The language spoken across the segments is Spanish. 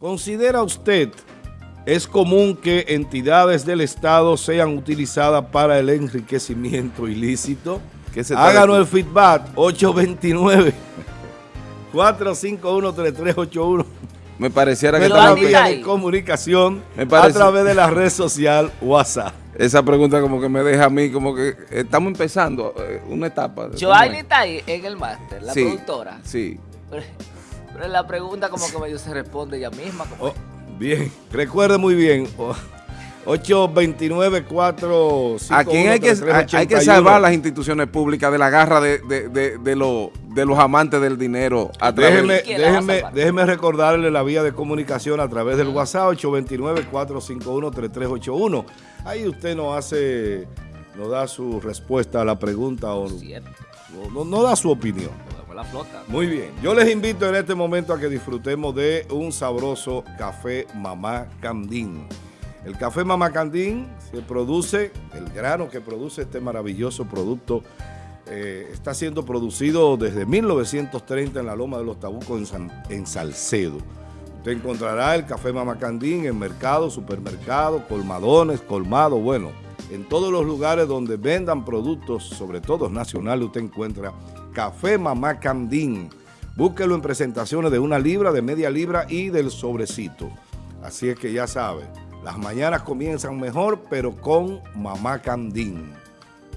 ¿Considera usted es común que entidades del Estado sean utilizadas para el enriquecimiento ilícito? Háganos el feedback 829 451 Me pareciera que está vía de comunicación a través de la red social WhatsApp. Esa pregunta como que me deja a mí como que estamos empezando eh, una etapa. Joanny está ahí en el máster, la productora. Sí. La pregunta como que medio se responde ella misma. Oh, bien, recuerde muy bien. 829 4 Aquí hay que, hay que salvar las instituciones públicas de la garra de, de, de, de, los amantes del dinero. déjeme, déjeme, déjeme recordarle la vía de comunicación a través del WhatsApp 829-451-3381. Ahí usted nos hace, nos da su respuesta a la pregunta o no, no, da su opinión. Muy bien, yo les invito en este momento a que disfrutemos de un sabroso café Mamá Candín. El café Mamacandín se produce, el grano que produce este maravilloso producto eh, está siendo producido desde 1930 en la Loma de los Tabucos en, Salcedo. Usted encontrará el café Mamacandín en mercados, supermercados, colmadones, colmados, bueno, en todos los lugares donde vendan productos, sobre todo nacionales, usted encuentra café Mamacandín. Búsquelo en presentaciones de una libra, de media libra y del sobrecito. Así es que ya sabe, las mañanas comienzan mejor, pero con Mamá Candín.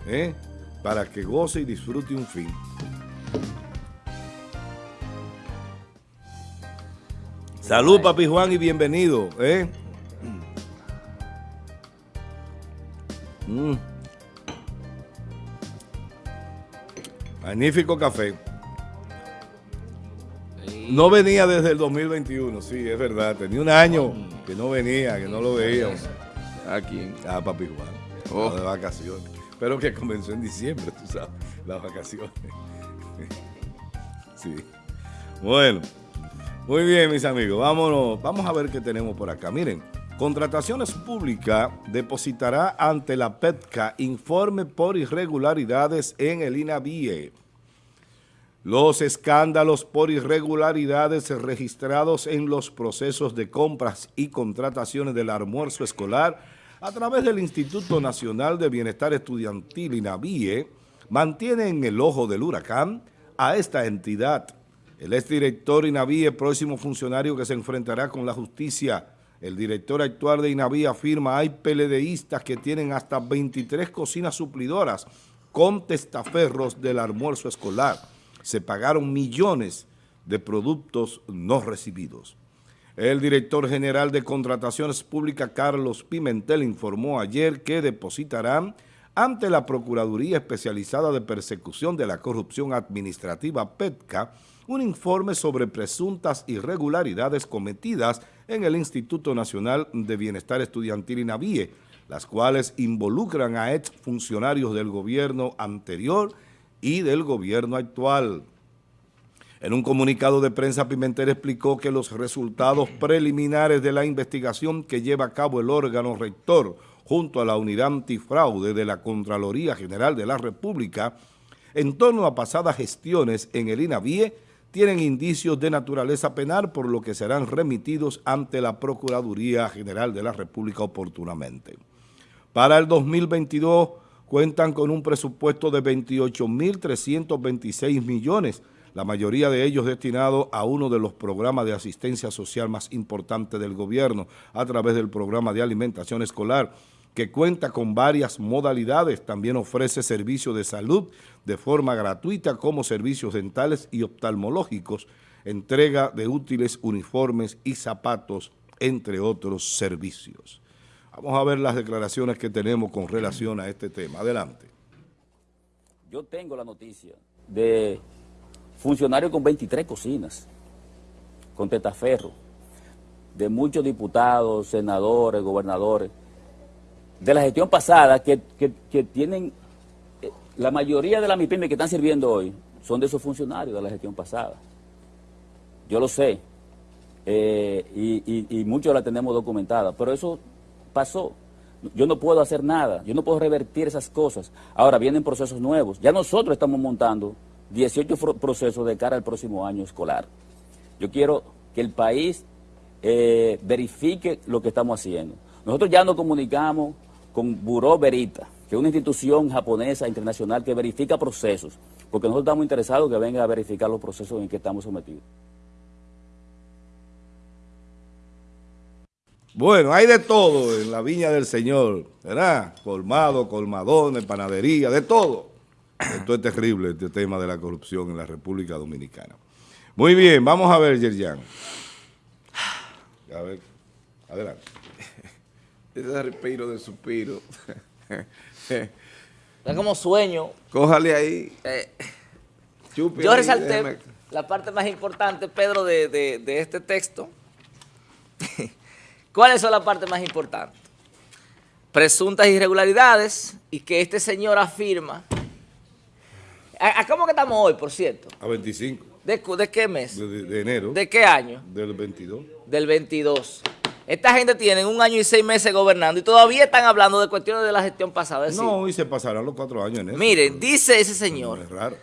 ¿eh? Para que goce y disfrute un fin. Salud, papi Juan, y bienvenido. ¿eh? Mm. Magnífico café. No venía desde el 2021, sí, es verdad. Tenía un año que no venía, que no lo veíamos. A ah, Papi Juan. Oh. De vacaciones. Pero que comenzó en diciembre, tú sabes, las vacaciones. sí. Bueno. Muy bien, mis amigos. Vámonos. Vamos a ver qué tenemos por acá. Miren, Contrataciones Públicas depositará ante la PETCA informe por irregularidades en el INAVIE. Los escándalos por irregularidades registrados en los procesos de compras y contrataciones del almuerzo escolar a través del Instituto Nacional de Bienestar Estudiantil INAVIE mantienen en el ojo del huracán a esta entidad. El exdirector INAVIE, próximo funcionario que se enfrentará con la justicia, el director actual de INAVIE afirma hay PLDistas que tienen hasta 23 cocinas suplidoras con testaferros del almuerzo escolar se pagaron millones de productos no recibidos. El director general de Contrataciones Públicas, Carlos Pimentel, informó ayer que depositarán ante la Procuraduría Especializada de Persecución de la Corrupción Administrativa, PETCA, un informe sobre presuntas irregularidades cometidas en el Instituto Nacional de Bienestar Estudiantil INAVIE, las cuales involucran a exfuncionarios del gobierno anterior y del gobierno actual. En un comunicado de prensa, Pimentel explicó que los resultados preliminares de la investigación que lleva a cabo el órgano rector junto a la unidad antifraude de la Contraloría General de la República en torno a pasadas gestiones en el INAVIE tienen indicios de naturaleza penal por lo que serán remitidos ante la Procuraduría General de la República oportunamente. Para el 2022 cuentan con un presupuesto de 28.326 millones, la mayoría de ellos destinados a uno de los programas de asistencia social más importantes del gobierno a través del programa de alimentación escolar, que cuenta con varias modalidades, también ofrece servicios de salud de forma gratuita como servicios dentales y oftalmológicos, entrega de útiles uniformes y zapatos, entre otros servicios. Vamos a ver las declaraciones que tenemos con relación a este tema. Adelante. Yo tengo la noticia de funcionarios con 23 cocinas, con tetaferro, de muchos diputados, senadores, gobernadores, de la gestión pasada que, tienen, eh, la mayoría de las MIPIMES que están sirviendo hoy son de esos funcionarios de la gestión pasada. Yo lo sé, eh, y, y muchos la tenemos documentada, pero eso pasó. Yo no puedo hacer nada, yo no puedo revertir esas cosas. Ahora vienen procesos nuevos. Ya nosotros estamos montando 18 procesos de cara al próximo año escolar. Yo quiero que el país eh, verifique lo que estamos haciendo. Nosotros ya nos comunicamos con Buró Verita, que es una institución japonesa internacional que verifica procesos, porque nosotros estamos interesados que venga a verificar los procesos en que estamos sometidos. Bueno, hay de todo en la viña del Señor, ¿verdad? Colmado, colmadones, panadería, de todo. Esto es terrible, este tema de la corrupción en la República Dominicana. Muy bien, vamos a ver, Yerjan. A ver, adelante. Ese respiro de suspiro. es como sueño. Cójale ahí. Eh, yo resalté la parte más importante, Pedro, de, de este texto. ¿Cuáles son las partes más importantes? Presuntas irregularidades y que este señor afirma. ¿A, cómo que estamos hoy, por cierto? A 25. ¿De, qué mes? De, enero. ¿De qué año? Del 22. Del 22. Esta gente tiene un año y seis meses gobernando y todavía están hablando de cuestiones de la gestión pasada. no, y se pasarán los cuatro años en eso. Miren, dice ese señor es raro.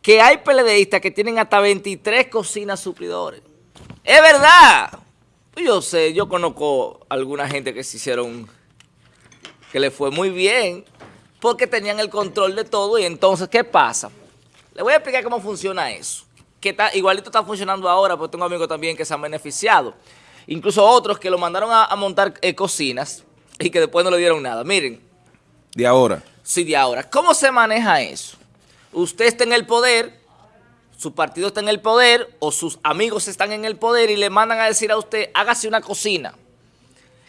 que hay PLDistas que tienen hasta 23 cocinas suplidores. ¡Es verdad! Pues yo sé, yo conozco alguna gente que se hicieron, que le fue muy bien, porque tenían el control de todo y entonces, ¿qué pasa? Le voy a explicar cómo funciona eso. Que está, igualito está funcionando ahora, porque tengo amigos también que se han beneficiado. Incluso otros que lo mandaron a, montar eh, cocinas y que después no le dieron nada. Miren. De ahora. Sí, de ahora. ¿Cómo se maneja eso? Usted está en el poder, su partido está en el poder o sus amigos están en el poder y le mandan a decir a usted, hágase una cocina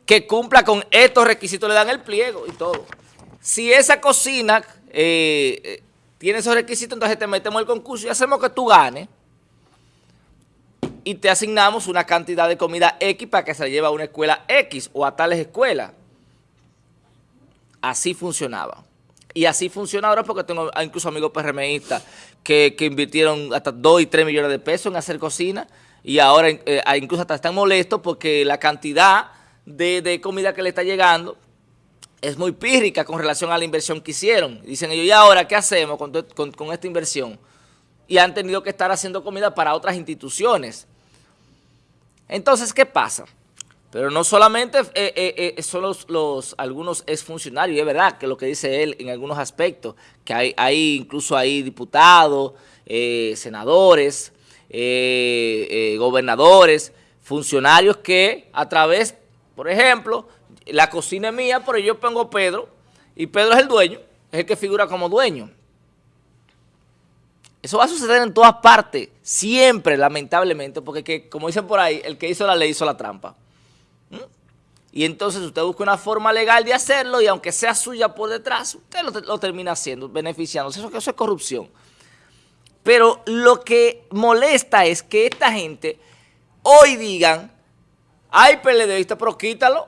que cumpla con estos requisitos, le dan el pliego y todo. Si esa cocina eh, eh, tiene esos requisitos, entonces te metemos el concurso y hacemos que tú ganes y te asignamos una cantidad de comida X para que se lleve a una escuela X o a tales escuelas. Así funcionaba. Y así funciona ahora porque tengo incluso amigos PRMistas que, invirtieron hasta 2 y 3 millones de pesos en hacer cocina y ahora eh, incluso hasta están molestos porque la cantidad de, comida que le está llegando es muy pírrica con relación a la inversión que hicieron. Dicen ellos, ¿y ahora qué hacemos con, con esta inversión? Y han tenido que estar haciendo comida para otras instituciones. Entonces, ¿qué pasa? Pero no solamente eh, eh, eh, son los, los, algunos exfuncionarios, es verdad que lo que dice él en algunos aspectos, que hay, incluso hay diputados, senadores, gobernadores, funcionarios que a través, por ejemplo, la cocina es mía, pero yo pongo Pedro, y Pedro es el dueño, es el que figura como dueño. Eso va a suceder en todas partes, siempre, lamentablemente, porque como dicen por ahí, el que hizo la ley hizo la trampa. Y entonces usted busca una forma legal de hacerlo y aunque sea suya por detrás, usted lo, termina haciendo, beneficiándose. Eso, eso es corrupción. Pero lo que molesta es que esta gente hoy digan, hay PLDista, pero quítalo.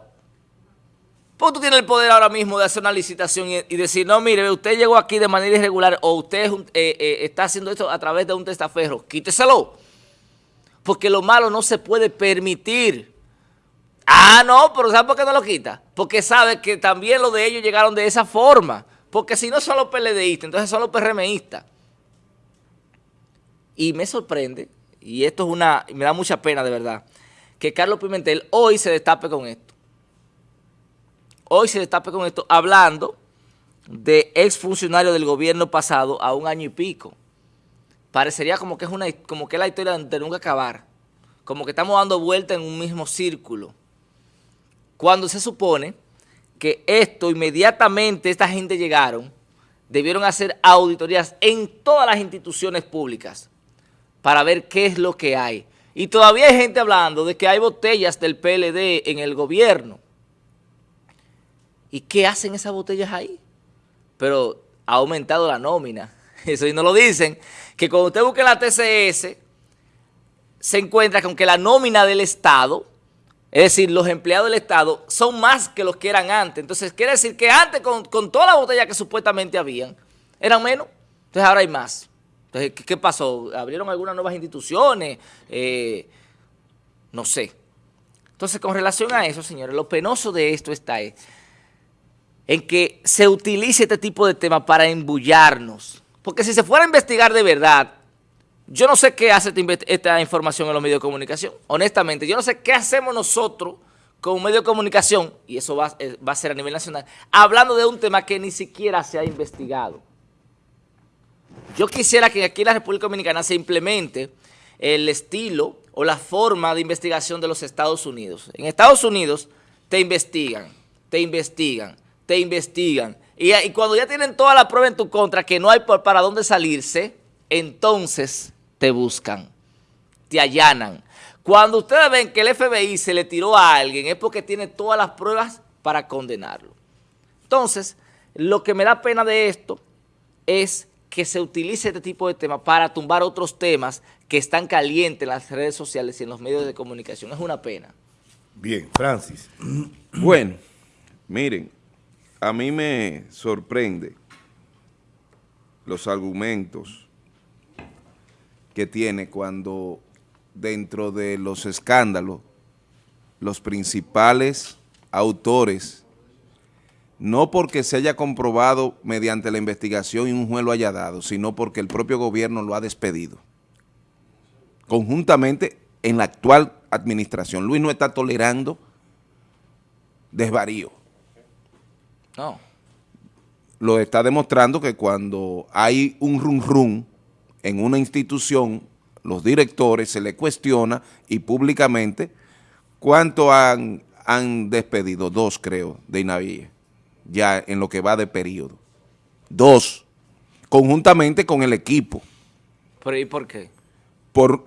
Porque tú tienes el poder ahora mismo de hacer una licitación y, decir, no, mire, usted llegó aquí de manera irregular o usted eh, eh, está haciendo esto a través de un testaferro, quíteselo. Porque lo malo no se puede permitir. Ah, no, pero ¿sabe por qué no lo quita? Porque sabe que también los de ellos llegaron de esa forma. Porque si no son los PLDistas, entonces son los PRMistas. Y me sorprende, y esto es una, me da mucha pena de verdad, que Carlos Pimentel hoy se destape con esto. Hoy se destape con esto hablando de exfuncionarios del gobierno pasado a un año y pico. Parecería como que es una como que es la historia de nunca acabar. Como que estamos dando vuelta en un mismo círculo cuando se supone que esto inmediatamente esta gente llegaron, debieron hacer auditorías en todas las instituciones públicas para ver qué es lo que hay. Y todavía hay gente hablando de que hay botellas del PLD en el gobierno. ¿Y qué hacen esas botellas ahí? Pero ha aumentado la nómina. Eso y no lo dicen. Que cuando usted busque la TCS, se encuentra con que la nómina del Estado es decir, los empleados del Estado son más que los que eran antes. Entonces, quiere decir que antes, con, toda la botella que supuestamente habían, eran menos. Entonces, ahora hay más. Entonces, ¿qué, pasó? ¿Abrieron algunas nuevas instituciones? Eh, no sé. Entonces, con relación a eso, señores, lo penoso de esto está en que se utilice este tipo de temas para embullarnos. Porque si se fuera a investigar de verdad, Yo no sé qué hace esta información en los medios de comunicación. Honestamente, yo no sé qué hacemos nosotros como medio de comunicación, y eso va, eh, va a ser a nivel nacional, hablando de un tema que ni siquiera se ha investigado. Yo quisiera que aquí en la República Dominicana se implemente el estilo o la forma de investigación de los Estados Unidos. En Estados Unidos te investigan, te investigan, te investigan. Y, cuando ya tienen toda la prueba en tu contra, que no hay para dónde salirse, entonces te buscan, te allanan. Cuando ustedes ven que el FBI se le tiró a alguien, es porque tiene todas las pruebas para condenarlo. Entonces, lo que me da pena de esto es que se utilice este tipo de temas para tumbar otros temas que están calientes en las redes sociales y en los medios de comunicación. Es una pena. Bien, Francis. Bueno, miren, a mí me sorprende los argumentos que tiene cuando dentro de los escándalos los principales autores no porque se haya comprobado mediante la investigación y un juez lo haya dado, sino porque el propio gobierno lo ha despedido. Conjuntamente en la actual administración. Luis no está tolerando desvarío. No. Lo está demostrando que cuando hay un rum rum en una institución, los directores se le cuestiona y públicamente cuánto han, han despedido, dos creo, de INAVIE ya en lo que va de periodo. Dos, conjuntamente con el equipo. ¿Pero y por qué? Por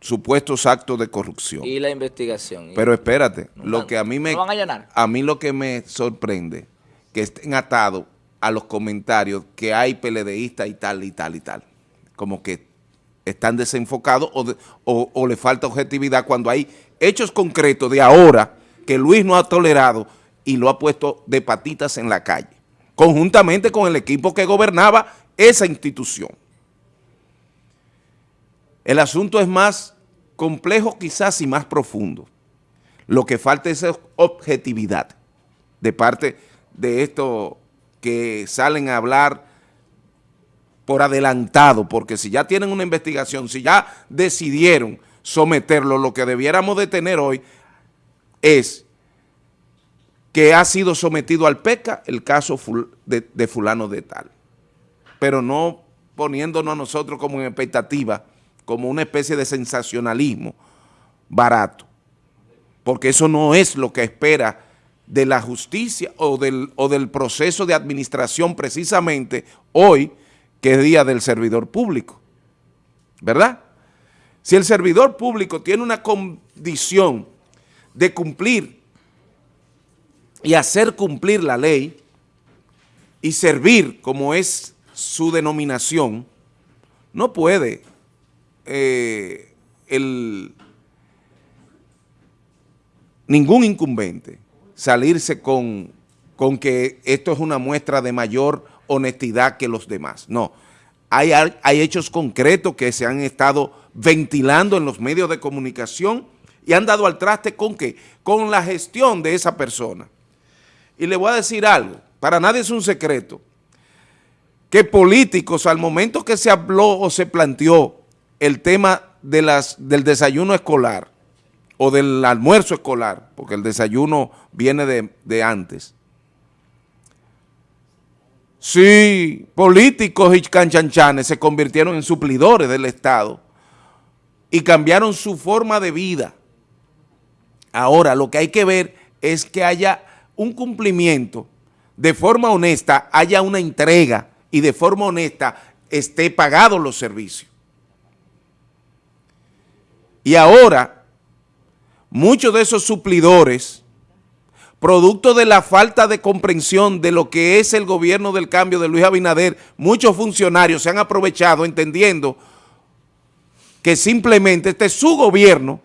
supuestos actos de corrupción. Y la investigación. Pero espérate, lo que a mí me... a A mí lo que me sorprende, que estén atados a los comentarios que hay PLDistas y tal y tal y tal. Como que están desenfocados o, o, o le falta objetividad cuando hay hechos concretos de ahora que Luis no ha tolerado y lo ha puesto de patitas en la calle, conjuntamente con el equipo que gobernaba esa institución. El asunto es más complejo quizás y más profundo. Lo que falta es objetividad de parte de estos que salen a hablar por adelantado, porque si ya tienen una investigación, si ya decidieron someterlo, lo que debiéramos de tener hoy es que ha sido sometido al PECA el caso de, fulano de tal, pero no poniéndonos a nosotros como en expectativa, como una especie de sensacionalismo barato, porque eso no es lo que espera de la justicia o del, o del proceso de administración precisamente hoy, que es Día del Servidor Público, ¿verdad? Si el servidor público tiene una condición de cumplir y hacer cumplir la ley y servir como es su denominación, no puede eh, el, ningún incumbente salirse con, con que esto es una muestra de mayor honestidad que los demás. No, hay, hay hechos concretos que se han estado ventilando en los medios de comunicación y han dado al traste con qué? Con la gestión de esa persona. Y le voy a decir algo, para nadie es un secreto, que políticos al momento que se habló o se planteó el tema de las, del desayuno escolar o del almuerzo escolar, porque el desayuno viene de, de antes, Sí, políticos y canchanchanes se convirtieron en suplidores del Estado y cambiaron su forma de vida. Ahora, lo que hay que ver es que haya un cumplimiento, de forma honesta haya una entrega y de forma honesta esté pagados los servicios. Y ahora, muchos de esos suplidores, producto de la falta de comprensión de lo que es el gobierno del cambio de Luis Abinader, muchos funcionarios se han aprovechado entendiendo que simplemente este es su gobierno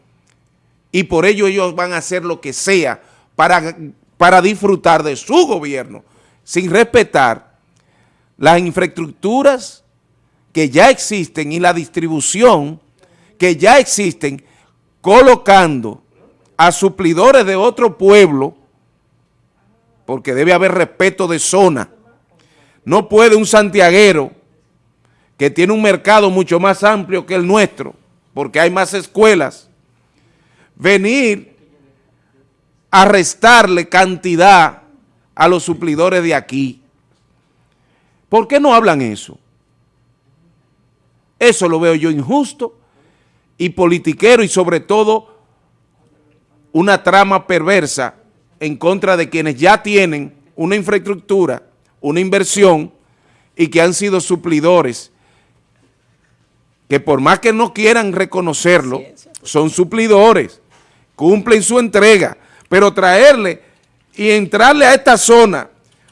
y por ello ellos van a hacer lo que sea para para disfrutar de su gobierno, sin respetar las infraestructuras que ya existen y la distribución que ya existen, colocando a suplidores de otro pueblo, porque debe haber respeto de zona. No puede un santiaguero que tiene un mercado mucho más amplio que el nuestro, porque hay más escuelas, venir a restarle cantidad a los suplidores de aquí. ¿Por qué no hablan eso? Eso lo veo yo injusto y politiquero y sobre todo una trama perversa en contra de quienes ya tienen una infraestructura, una inversión y que han sido suplidores, que por más que no quieran reconocerlo, son suplidores, cumplen su entrega, pero traerle y entrarle a esta zona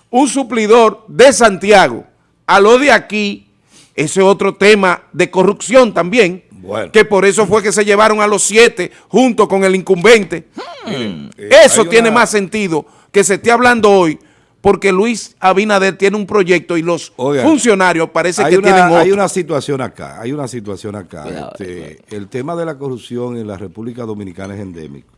un suplidor de Santiago a lo de aquí, ese es otro tema de corrupción también, que por eso fue que se llevaron a los siete junto con el incumbente. Hmm. Eh, eso tiene más sentido que se esté hablando hoy porque Luis Abinader tiene un proyecto y los funcionarios parece que tienen otro. Hay una situación acá, hay una situación acá. Este, el tema de la corrupción en la República Dominicana es endémico.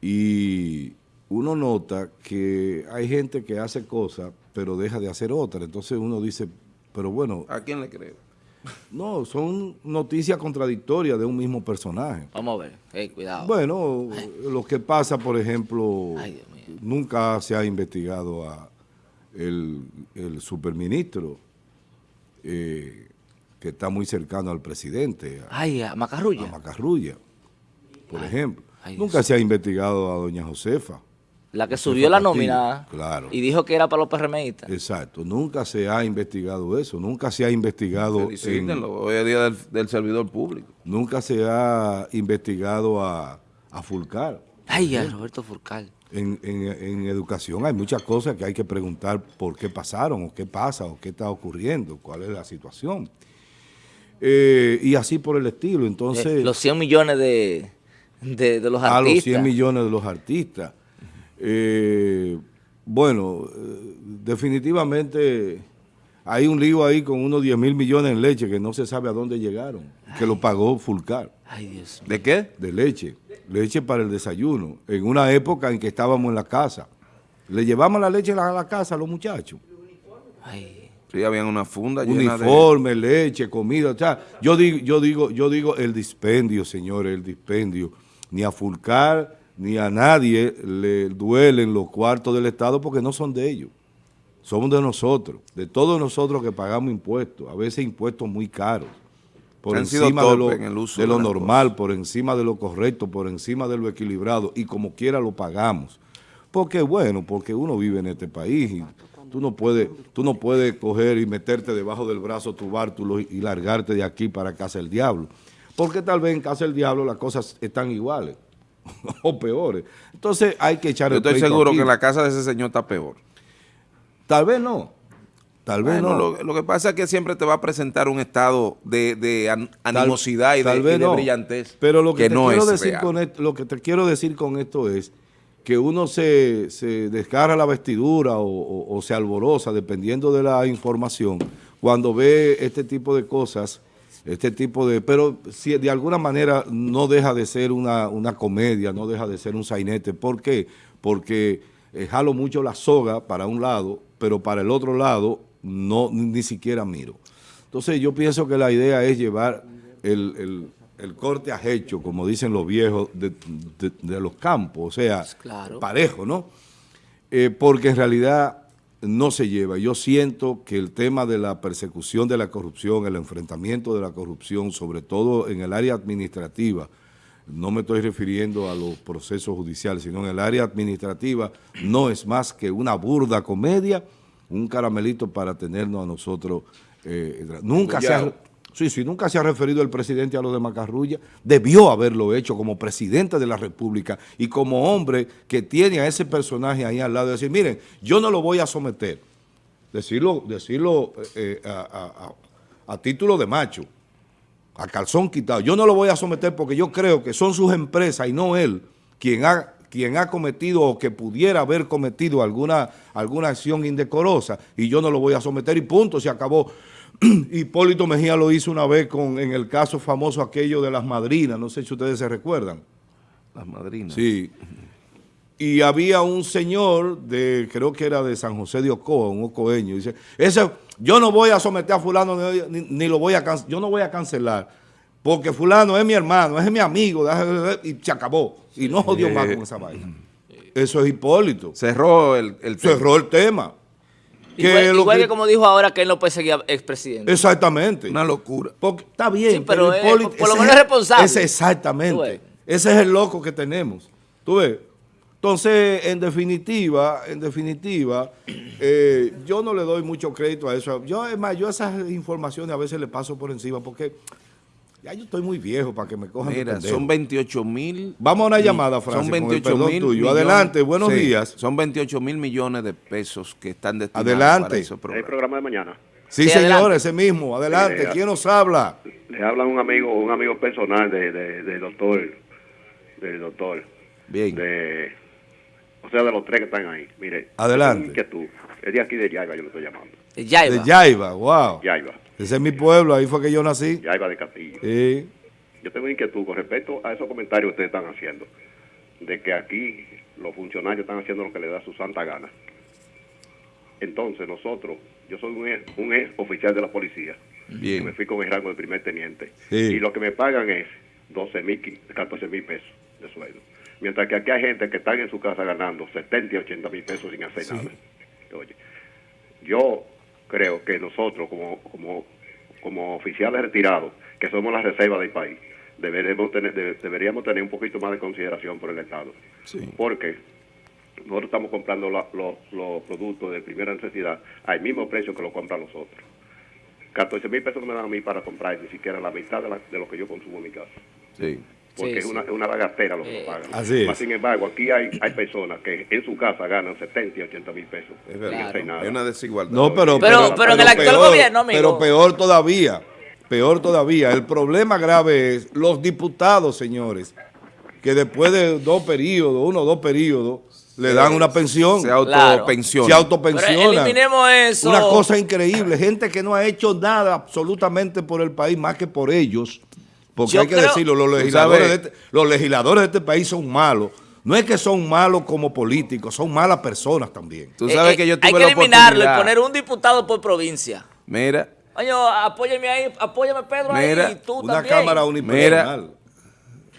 Y uno nota que hay gente que hace cosas, pero deja de hacer otras. Entonces uno dice, pero bueno... ¿A quién le creo? No, son noticias contradictorias de un mismo personaje. Vamos a ver, cuidado. Bueno, lo que pasa, por ejemplo, nunca se ha investigado a el, superministro eh, que está muy cercano al presidente. Ay, a Macarrulla. A Macarrulla, por ejemplo. nunca se ha investigado a doña Josefa. La que subió la nómina claro. y dijo que era para los PRMistas. Exacto. Nunca se ha investigado eso. Nunca se ha investigado... hoy es día del, servidor público. Nunca se ha investigado a, a Fulcar. Ay, a Roberto Fulcar. En, educación hay muchas cosas que hay que preguntar por qué pasaron, o qué pasa, o qué está ocurriendo, cuál es la situación. Eh, y así por el estilo. Entonces... Eh, los 100 millones de, de los artistas. A los 100 millones de los artistas. Eh, bueno, eh, definitivamente hay un lío ahí con unos 10 mil millones en leche que no se sabe a dónde llegaron, que lo pagó Fulcar. ¿De qué? De leche, leche para el desayuno, en una época en que estábamos en la casa. Le llevamos la leche a la casa a los muchachos. Sí, habían una funda Uniforme, leche, comida, o sea, yo digo, yo digo, yo digo el dispendio, señores, el dispendio. Ni a Fulcar, ni a nadie le duelen los cuartos del Estado porque no son de ellos. Somos de nosotros, de todos nosotros que pagamos impuestos, a veces impuestos muy caros, por encima de lo, de lo normal, por encima de lo correcto, por encima de lo equilibrado, y como quiera lo pagamos. Porque bueno, porque uno vive en este país y tú no puedes, tú no puedes coger y meterte debajo del brazo tu bártulo y largarte de aquí para Casa del Diablo. Porque tal vez en Casa del Diablo las cosas están iguales. o peores. Entonces hay que echar Yo estoy seguro que la casa de ese señor está peor. Tal vez no. Tal vez no. Lo, que pasa es que siempre te va a presentar un estado de, animosidad y, de, brillantez. Pero lo que, te quiero decir con esto, lo que te quiero decir con esto es que uno se, se desgarra la vestidura o, o se alborosa dependiendo de la información cuando ve este tipo de cosas este tipo de... Pero si de alguna manera no deja de ser una, comedia, no deja de ser un sainete. ¿Por qué? Porque eh, jalo mucho la soga para un lado, pero para el otro lado no ni siquiera miro. Entonces yo pienso que la idea es llevar el, corte a hecho, como dicen los viejos, de, los campos, o sea, parejo, ¿no? Eh, porque en realidad no se lleva. Yo siento que el tema de la persecución de la corrupción, el enfrentamiento de la corrupción, sobre todo en el área administrativa, no me estoy refiriendo a los procesos judiciales, sino en el área administrativa, no es más que una burda comedia, un caramelito para tenernos a nosotros. Eh, nunca se ha, Sí, sí, nunca se ha referido el presidente a lo de Macarrulla. Debió haberlo hecho como presidente de la República y como hombre que tiene a ese personaje ahí al lado. decir, miren, yo no lo voy a someter. Decirlo, decirlo eh, a, título de macho, a calzón quitado. Yo no lo voy a someter porque yo creo que son sus empresas y no él quien ha quien ha cometido o que pudiera haber cometido alguna, alguna acción indecorosa y yo no lo voy a someter y punto, se acabó. Hipólito Mejía lo hizo una vez con en el caso famoso aquello de las madrinas, no sé si ustedes se recuerdan. Las madrinas. Sí. y había un señor de, creo que era de San José de Ocoa, un ocoeño, dice, ese, yo no voy a someter a fulano, ni, ni lo voy a cancelar, yo no voy a cancelar, porque fulano es mi hermano, es mi amigo, y se acabó, y no jodió más con esa vaina. Eso es Hipólito. Cerró el, el tema. Cerró el tema. Igual, que, como dijo ahora que él no puede seguir expresidente. Exactamente. Una locura. Porque está bien, Sí, pero es- por lo menos es responsable. Ese exactamente. Ese es el loco que tenemos. ¿Tú ves? Entonces, en definitiva, en definitiva, eh, yo no le doy mucho crédito a eso. Yo, es más, yo esas informaciones a veces le paso por encima porque ya yo estoy muy viejo para que me cojan de Mira, son 28 mil. Vamos a una llamada, Francis, Son con el 28 perdón mil tuyo. millones. Adelante, buenos Sí, días. Son 28 mil millones de pesos que están destinados Adelante. para esos El programas. programa de mañana. Sí, Sí, señor, ese mismo. Adelante. Sí, ¿Quién nos habla? Le habla un amigo, un amigo personal de, de, del doctor, del doctor, Bien. de, o sea, de los tres que están ahí. Mire, Adelante. que tú, es de aquí de Yaiba, yo le estoy llamando. Ya De Yaiba, wow. Yaiba, Ese es mi pueblo, ahí fue que yo nací. Yaiba de Castillo. Sí. Yo tengo inquietud con respecto a esos comentarios que ustedes están haciendo, de que aquí los funcionarios están haciendo lo que les da su santa gana. Entonces nosotros, yo soy un ex, un ex oficial de la policía, Bien. que me fui con el rango de primer teniente, Sí. y lo que me pagan es 12 mil, 14 mil pesos de sueldo. Mientras que aquí hay gente que están en su casa ganando 70 y 80 mil pesos sin hacer nada. Oye, yo creo que nosotros como, como, como oficiales retirados, que somos la reserva del país, deberíamos tener, de- deberíamos tener un poquito más de consideración por el Estado. Porque nosotros estamos comprando la- los, los productos de primera necesidad al mismo precio que lo compran los otros. 14 mil pesos me dan a mí para comprar ni siquiera la mitad de, la- de lo que yo consumo en mi casa. Sí. Porque Sí, es sí. una, es una bagatera lo que Eh, pagan. Así es. Mas, sin embargo, aquí hay, hay personas que en su casa ganan 70 y 80 mil pesos. sin verdad. nada. Hay una desigualdad. No, pero, Pero- pero en el actual gobierno, amigo. Pero peor todavía, peor todavía. El problema grave es los diputados, señores, que después de dos periodos, uno o dos periodos, le dan una pensión. Se Claro. autopensiona. Se autopensiona. Eliminemos eso. Una cosa increíble. Gente que no ha hecho nada absolutamente por el país más que por ellos. Porque Yo hay que creo- decirlo, los Tú legisladores, de sabes- este, los legisladores de este país son malos. No es que son malos como políticos, son malas personas también. Tú Eh, sabes eh, que yo tuve Hay que la eliminarlo y poner un diputado por provincia. Mira, Coño, apóyame ahí, apóyame Pedro Mira, ahí y tú Una también. cámara unipersonal.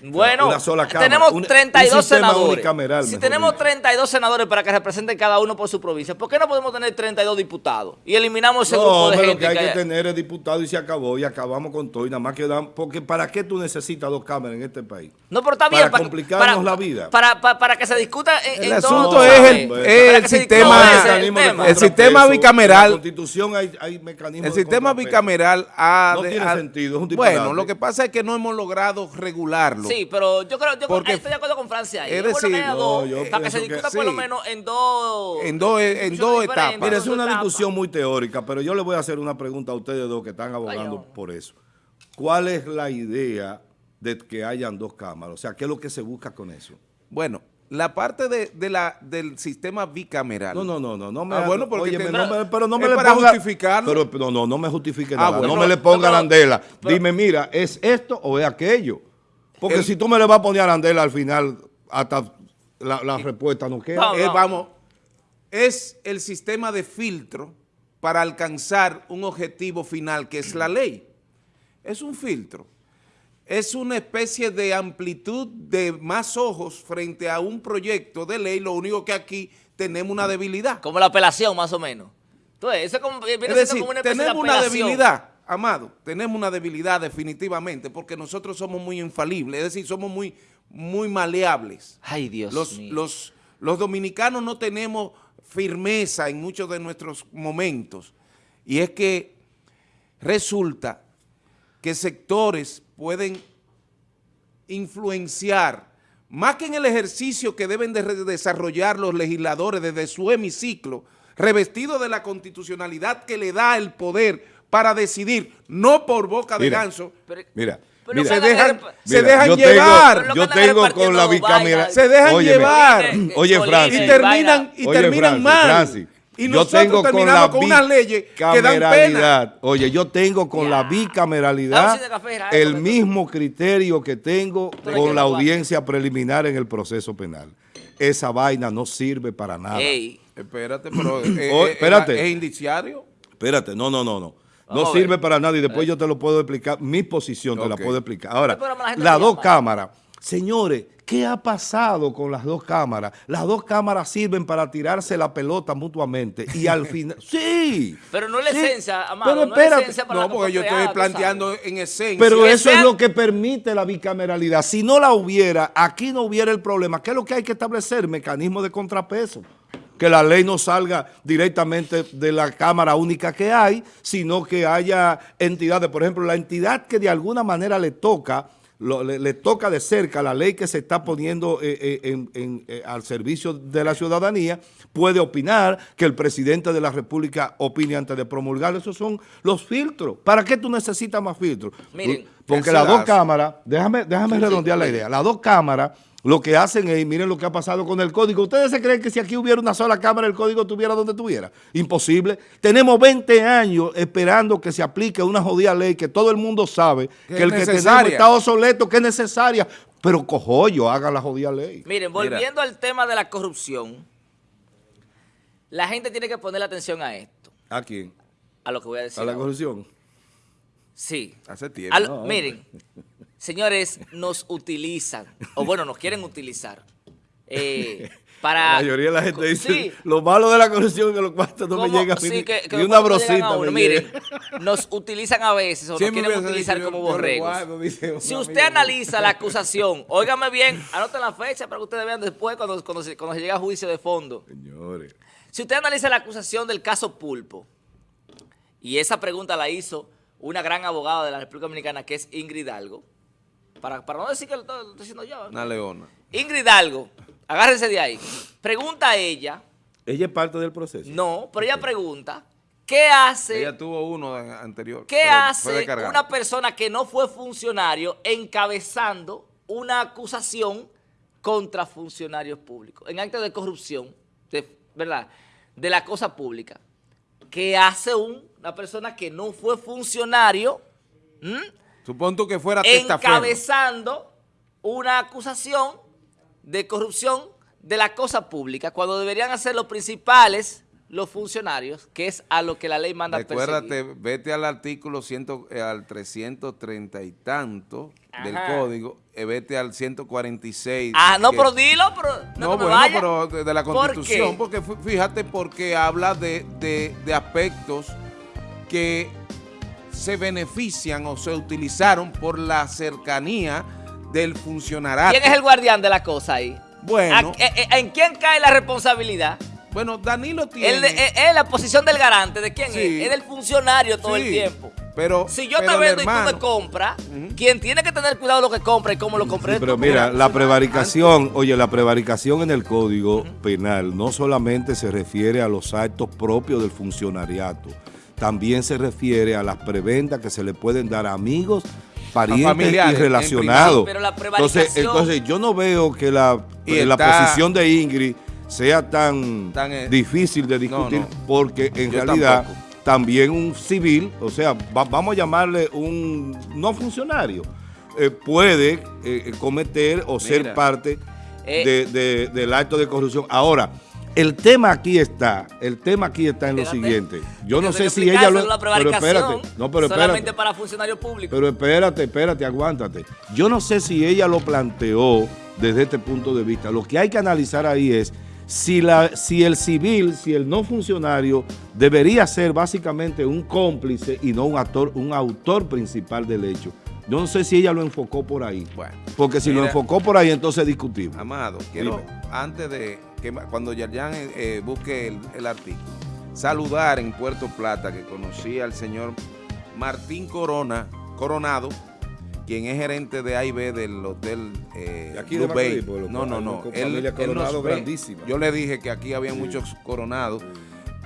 Bueno, Una sola cámara, tenemos un- 32 un senadores. si tenemos dicho. 32 senadores para que representen cada uno por su provincia, ¿por qué no podemos tener 32 diputados? Y eliminamos ese No, grupo de pero gente que hay que que tener el diputado y se acabó y acabamos con todo y nada más quedan, porque ¿para qué tú necesitas dos cámaras en este país? No, pero está para bien. complicarnos la vida. Para, para, para que se discuta en, El en asunto ¿sabes? es el- Para es el sistema- ese es el tema. El sistema bicameral- En la Constitución hay, hay mecanismos el sistema bicameral ha... No de- tiene ha- sentido, es un. Bueno, lo que pasa es que no hemos logrado regularlo. Sí, pero yo creo, yo Porque- estoy de acuerdo con Francia ahí. es bueno decir, haya no, dos, yo para que se que discuta por lo menos en dos... En dos- en dos etapas. Mira, es una discusión muy teórica, pero yo le voy a hacer una pregunta a ustedes dos que están abogando por eso. ¿Cuál es la idea de que hayan dos cámaras? O sea, ¿qué es lo que se busca con eso? Bueno, la parte de, de la, del sistema bicameral. No, no, no, no, no me Ah, bueno, porque óyeme, te- no me- pero no me le ponga justificarlo. Pero no, no, no me justifique Ah, nada. bueno. no me le ponga pero- arandela. pero- Dime, mira, ¿es esto o es aquello? Porque El- si tú me le vas a poner arandela al final, hasta la, la respuesta no queda. Vamos. Eh, vamos, es el sistema de filtro para alcanzar un objetivo final que es la ley. Es un filtro. Es una especie de amplitud de más ojos frente a un proyecto de ley, lo único que aquí tenemos una debilidad. Como la apelación, más o menos. Entonces, eso es como, viene Es siendo decir, como una especie de tenemos una debilidad, Amado, tenemos una debilidad definitivamente porque nosotros somos muy infalibles, es decir, somos muy, muy maleables. Ay, Dios los, mío. los, los dominicanos no tenemos firmeza en muchos de nuestros momentos. Y es que resulta que sectores pueden influenciar, más que en el ejercicio que deben de desarrollar los legisladores desde su hemiciclo, revestido de la constitucionalidad que le da el poder para decidir, no por boca de Mira. ganso, Pero- Mira, pero mira. no se dejan, Mira, se dejan yo llevar, Tengo, yo tengo con la bicameral. se dejan Óyeme, llevar. Eh, Oye, Francis. y terminan, y Oye, terminan Francis, mal. Francis, Y yo nosotros tengo con terminamos la con unas leyes que dan pena. Oye, yo tengo con la bicameralidad el mismo criterio que tengo con la audiencia preliminar en el proceso penal. Esa vaina no sirve para nada. Ey, Espérate, pero eh, Oh, eh, espérate. ¿es indiciario? Espérate, no, no, no, no. No sirve para nada y después yo te lo puedo explicar. Mi posición te la puedo explicar. Ahora, la las dos cámaras. Señores, ¿qué ha pasado con las dos cámaras? Las dos cámaras sirven para tirarse la pelota mutuamente y al final... ¡Sí! pero no es la Sí, esencia, Amado, pero no es la espérate. esencia para No, la porque yo estoy planteando en esencia. Pero eso es lo que permite la bicameralidad. Si no la hubiera, aquí no hubiera el problema. ¿Qué es lo que hay que establecer? Mecanismo de contrapeso. Que la ley no salga directamente de la Cámara única que hay, sino que haya entidades. Por ejemplo, la entidad que de alguna manera le toca, lo- le, le toca de cerca la ley que se está poniendo eh, eh, en- en, eh, al servicio de la ciudadanía, puede opinar, que el presidente de la República opine antes de promulgar. Esos son los filtros. ¿Para qué tú necesitas más filtros? Miren, Porque ¿qué las dos hace? cámaras, déjame, déjame redondear la idea, las dos cámaras lo que hacen es, miren lo que ha pasado con el código. ¿Ustedes se creen que si aquí hubiera una sola cámara el código estuviera donde estuviera? Imposible. Tenemos 20 años esperando que se aplique una jodida ley que todo el mundo sabe Que que, el es que tenemos necesaria. está obsoleto, que es necesaria. Pero cojollo, hagan la jodida ley. Miren, volviendo al tema de la corrupción, la gente tiene que poner atención a esto, ¿A quién? a lo que voy a decir. ¿A la ahora. corrupción? Sí. Hace tiempo. Al- No, miren, señores, nos utilizan, o bueno, nos quieren utilizar, eh, para... La mayoría de la gente dice, Sí. lo malo de la corrupción es que los cuartos no me llegan Sí, ni, que- que ni una brosita. Miren, nos utilizan a veces o nos quieren utilizar como yo guardo, Si usted analiza la acusación, óigame bien, anoten la fecha para que ustedes vean después cuando, cuando, se, cuando se llega a juicio de fondo. Señores. Si usted analiza la acusación del caso Pulpo, y esa pregunta la hizo una gran abogada de la República Dominicana que es Ingrid Hidalgo, para, para no decir que lo estoy, lo estoy diciendo yo. Una leona. Ingrid Hidalgo, agárrense de ahí, pregunta a ella, Ella es parte del proceso. no, pero ella pregunta, ¿qué hace... Ella tuvo uno anterior. ¿Qué hace una persona que no fue funcionario encabezando una acusación contra funcionarios públicos en actos de corrupción, de- ¿verdad? De la cosa pública. ¿Qué hace un- una persona que no fue funcionario. Supón tú que fuera encabezando una acusación de corrupción de la cosa pública cuando deberían hacer los principales los funcionarios, que es a lo que la ley manda Recuérdate, perseguir. vete al artículo ciento, eh, al 330 y tanto del código, eh, vete al 146. Ah, no, que- pero dilo, pero no, bueno, pero de, de la ¿Por Constitución, porque fí- fíjate, porque habla de, de- de aspectos que se benefician o se utilizaron por la cercanía del funcionariado. ¿Quién es el guardián de la cosa ahí? Bueno. ¿A- eh, ¿En quién cae la responsabilidad? Bueno, Danilo tiene... De- eh, eh, la posición del garante, ¿de quién Sí. es? Es del funcionario todo el Sí, tiempo. Pero, Si yo pero te el vendo y tú me compras, quien tiene que tener cuidado de lo que compra y cómo lo Sí, es pero mira, la prevaricación, oye, la prevaricación en el Código Penal no solamente se refiere a los actos propios del funcionariato, también se refiere a las preventas que se le pueden dar a amigos, parientes y relacionados. entonces, entonces, yo no veo que la, Y la posición de Ingrid sea tan, Tan, eh, difícil de discutir, no. porque en realidad tampoco. también un civil, o sea, va- vamos a llamarle un no funcionario, eh, puede eh, cometer o ser parte Eh. de- de- del acto de corrupción. Ahora, el tema aquí está, el tema aquí está en lo siguiente. Yo no sé si ella lo... Pero espérate, no, pero solamente espérate. para funcionarios públicos. Pero espérate, espérate, aguántate. Yo no sé si ella lo planteó desde este punto de vista. Lo que hay que analizar ahí es si, la, si el civil, si el no funcionario debería ser básicamente un cómplice y no un actor, un autor principal del hecho. Yo no sé si ella lo enfocó por ahí. Bueno, Porque si lo enfocó por ahí, entonces es discutible. Amado, quiero, Dime. antes de que cuando Yerjan eh, eh, busque el, el artículo, saludar en Puerto Plata que conocí al señor Martín Corona, Coronado, quien es gerente de AIB del hotel eh, De aquí Blue de Bay. Lo No, no, no. Él- él nos ve. Yo le dije que aquí había muchos coronados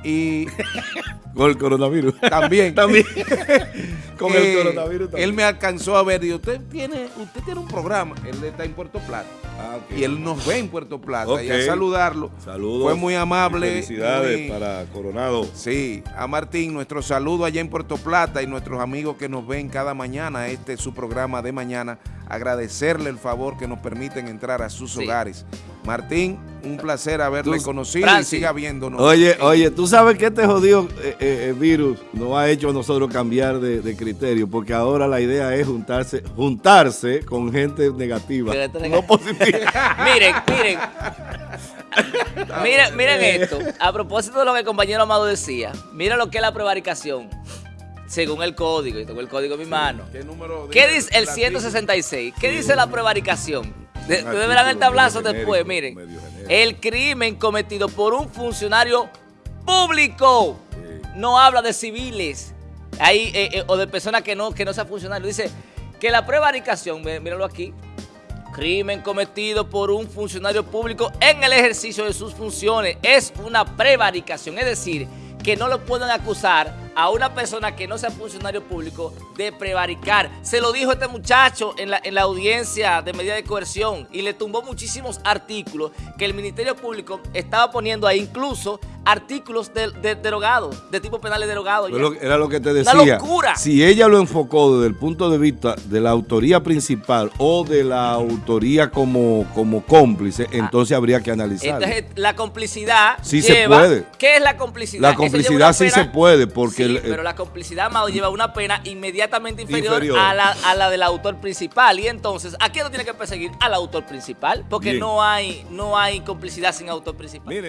y Con el coronavirus. también también. Con el eh, coronavirus también. Él me alcanzó a ver y usted tiene, usted tiene un programa. Él está en Puerto Plata. Ah, y él nos ve en Puerto Plata y a saludarlo. Saludos. Fue muy amable. Felicidades para Coronado. Sí, a Martín, nuestro saludo allá en Puerto Plata y nuestros amigos que nos ven cada mañana, este es su programa de mañana, agradecerle el favor que nos permiten entrar a sus Sí. hogares. Martín, un placer haberle Tú- conocido Francis. y siga viéndonos. Oye, oye, tú sabes que este jodido eh, eh, virus nos ha hecho a nosotros cambiar de, de criterio, porque ahora la idea es juntarse, juntarse con gente negativa, no positiva. miren, miren. miren, miren esto. A propósito de lo que el compañero Amado decía, mira lo que es la prevaricación. Según el código, y tengo el código en mi mano. ¿Qué número de- ¿Qué dice el la 166? ¿Qué dice la prevaricación? De- verán el tablazo después, miren. El crimen cometido por un funcionario público. No habla de civiles ahí, eh, eh, o de personas que no, que no sean funcionarios. Dice que la prevaricación, mí- míralo aquí, crimen cometido por un funcionario público en el ejercicio de sus funciones es una prevaricación, es decir, que no lo pueden acusar a una persona que no sea funcionario público de prevaricar. Se lo dijo este muchacho en la, en la audiencia de medida de coerción y le tumbó muchísimos artículos que el Ministerio Público estaba poniendo ahí, incluso artículos de, de- derogados, de tipo penales derogados. Era lo que te Una decía. locura. Si ella lo enfocó desde el punto de vista de la autoría principal o de la autoría como, como cómplice, entonces habría que analizarlo. Entonces, la complicidad Sí se puede. ¿Qué es la complicidad? La complicidad una sí pena- se puede, porque Sí, el- pero la complicidad, Amado, lleva una pena inmediatamente inferior, Inferior. A, la, a la del autor principal. Y entonces, ¿a quién no tiene que perseguir? Al autor principal. Porque Bien. no hay, no hay complicidad sin autor principal. Mire.